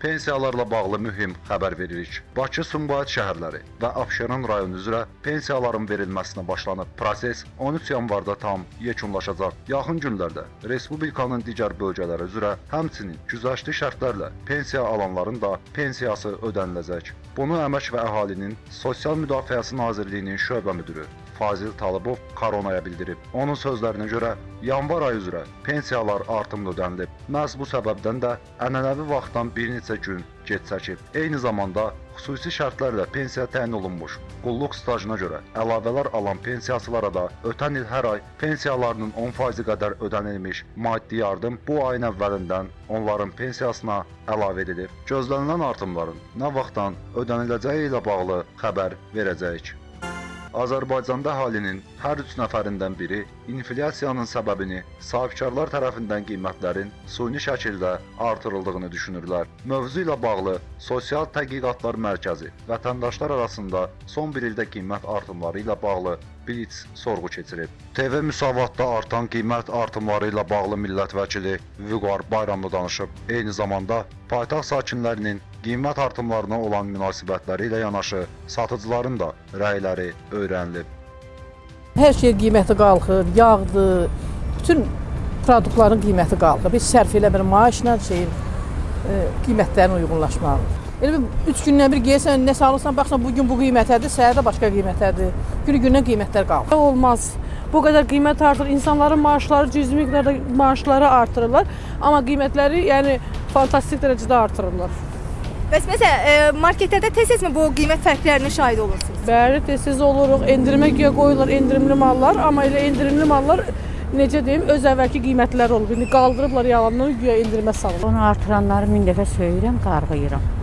pensiyalarla bağlı mühüm xəbər veririk. Bakı, Sumqayıt şəhərləri və Abşeron rayonu üzrə pensiyaların verilməsinə başlanıb. Proses 13 yanvarda tam yekunlaşacaq. Yaxın günlərdə respublikanın digər bölgələri üzrə həmçinin güzəştli şərtlərlə pensiya alanların da pensiyası ödəniləcək. Bunu Əmək və Əhalinin Sosial Müdafiəsi Nazirliyinin şöbə müdürü Fazil Talıbov Koronaya bildirib. Onun sözlərinə görə yanvar ayı üzrə pensiyalar artımlı ödənilib. Məhz bu səbəbdən də ənənəvi vaxtdan bir neçə gün gec çəkib. Eyni zamanda xüsusi şərtlərlə pensiya təyin olunmuş qulluq stajına görə əlavələr alan pensiyasılara da ötən il hər ay pensiyalarının 10% qədər ödənilmiş maddi yardım bu ayın əvvəlindən onların pensiyasına əlavə edilib. Gözlənilən artımların nə vaxtdan ödəniləcəyi ilə bağlı xəbər verəcəyik. Azərbaycanda əhalinin hər 3 nəfərindən biri inflyasiyanın səbəbini sahibkarlar tərəfindən qiymətlərin süni şəkildə artırıldığını düşünürlər. Mövzu ilə bağlı Sosial Tədqiqatlar Mərkəzi vətəndaşlar arasında son bir ildə qiymət artımları ilə bağlı Blitz sorğu keçirib. TV müsavatda artan qiymət artımları ilə bağlı millət vəkili Vüqar Bayramlı danışıb. Eyni zamanda paytaxt sakinlərinin qiymət artımlarına olan münasibətləri ilə yanaşı satıcıların da rəyləri öyrənilib. Hər şey qiyməti qalxır, yağdır, bütün produktların qiyməti qalxır. Biz sərf elə bir maaşla şeyin e, qiymətlərin uyğunlaşmağı. Elə bir 3 gündən bir geysən, nəsə alırsan, baxsan bu gün bu qiymətədir, səhər də başqa qiymətədir. Günü-gündən qiymətlər qalxır. olmaz. Bu qədər qiymət artır, insanların maaşları cüzi miqdarda maaşları artırırlar, amma qiymətləri yəni fantastik dərəcədə artırırlar. Bəs məsələn, e, marketlərdə tez-tezmi bu qiymət fərqlərinə şahid olursunuz? Bəli, tez-tez oluruq, endirimə güya qoyurlar endirimli mallar, amma elə endirimli mallar necə deyim, öz əvvəlki qiymətləri olub. İndi qaldırıblar yalandan güya endirimə salırlar. Onu artıranları min dəfə söyürəm, qarğıyıram.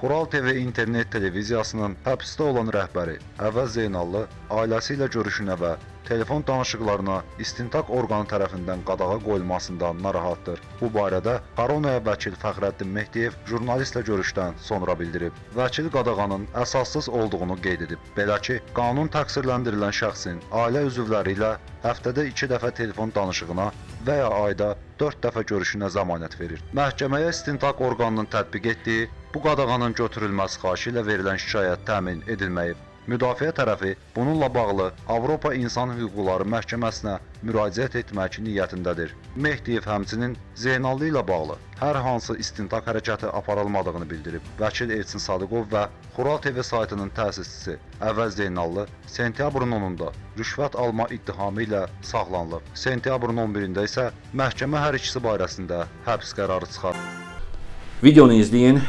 Xural TV internet televiziyasının həbsdə olan rəhbəri Əvəz Zeynallı ailəsi ilə görüşünə və telefon danışıqlarına istintaq orqanı tərəfindən qadağa qoyulmasından narahatdır. Bu barədə Koronaya vəkil Fəxrəddin Mehdiyev jurnalistlə görüşdən sonra bildirib. Vəkil qadağanın əsassız olduğunu qeyd edib. Belə ki, qanun təqsirləndirilən şəxsin ailə üzvləri ilə həftədə 2 dəfə telefon danışığına və ya ayda 4 dəfə görüşünə zəmanət verir. Məhkəməyə istintaq orqanının tətbiq etdiyi bu qadağanın götürülməsi xahişi ilə verilən şikayət təmin edilməyib. Müdafiə tərəfi bununla bağlı Avropa İnsan Hüquqları Məhkəməsinə müraciət etmək niyyətindədir. Mehdiyev həmçinin Zeynallı ilə bağlı hər hansı istintaq hərəkəti aparılmadığını bildirib. Vəkil Elçin Sadıqov və Xural TV saytının təsisçisi Əvəz Zeynallı sentyabrın 10-da rüşvət alma ittihamı ilə saxlanılıb. Sentyabrın 11-də isə məhkəmə hər ikisi barəsində həbs qərarı çıxarıb. Videonu izləyin,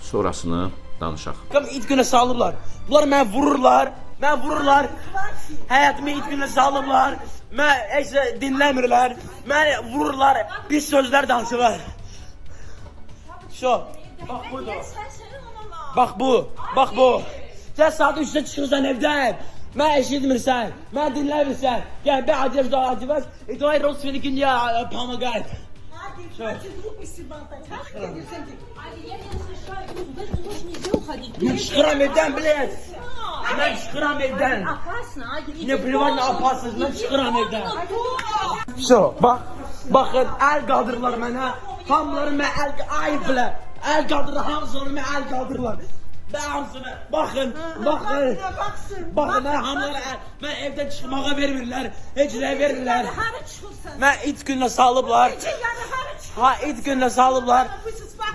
sonrasını danışaq. Kam it günə salıblar. Bunlar məni vururlar. Məni vururlar. Həyatımı it günə salıblar. Mən heç də dinləmirlər. Məni vururlar. Pis sözlər danışırlar. Şu. Bax budur. Bax bu. Bax bu. Sən saat 3-də çıxırsan evdən. Mən eşitmirsən. Mən dinləmirsən. Gəl bir acıb da acıb. İdray Rosfelik'in ya pomagay. Не шхрам evden блядь. Ben şıkıram evden. Ne privat ne yaparsınız ben şıkıram evden. Şu bak. Bakın el kaldırırlar bana. Hamıları mən el ayıplar. El kaldırır hamısını mən el kaldırırlar. Ben hamısını bakın bakın. Bakın ben hamıları el. Ben evden çıkmağa vermirlər. Heç nə vermirlər. Mən it günlə salıblar. Ha it günlə salıblar.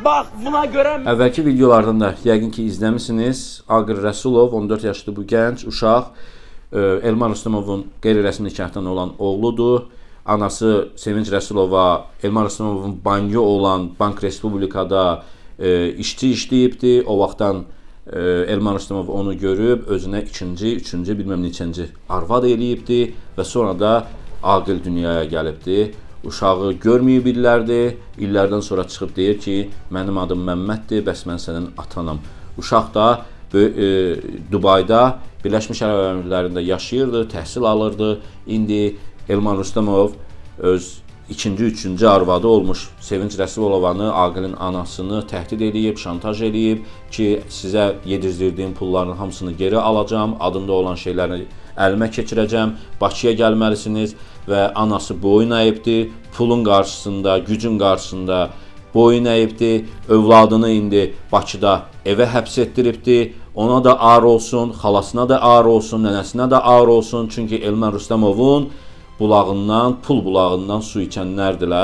Bax buna görə Əvvəlki videolardan da yəqin ki izləmisiniz. Aqır Rəsulov 14 yaşlı bu gənc uşaq e, Elmar Rüstəmovun qeyri-rəsmi nikahdan olan oğludur. Anası Sevinç Rəsulova Elmar Rüstəmovun banyo olan Bank Respublikada e, işçi işləyibdi. O vaxtdan e, Elmar Rüstəmov onu görüb özünə ikinci, üçüncü, bilməm neçənci arvad eləyibdi və sonra da Aqil dünyaya gəlibdi. Uşağı görməyib illərdir. İllərdən sonra çıxıb deyir ki, mənim adım Məmməddir, bəs mən sənin atanam. Uşaq da e, Dubayda Birləşmiş Ərəb Əmirliklərində yaşayırdı, təhsil alırdı. İndi Elman Rüstəmov öz ikinci, üçüncü arvadı olmuş Sevinç Rəsulovanı, Aqilin anasını təhdid eləyib, şantaj eləyib ki, sizə yedizdirdiyim pulların hamısını geri alacağam, adında olan şeyləri əlimə keçirəcəm, Bakıya gəlməlisiniz və anası boyun əyibdir, pulun qarşısında, gücün qarşısında boyun əyibdi, övladını indi Bakıda evə həbs etdiribdi. Ona da ağır olsun, xalasına da ağır olsun, nənəsinə də ağır olsun. Çünki Elmar Rüstəmovun bulağından, pul bulağından su içənlərdilər.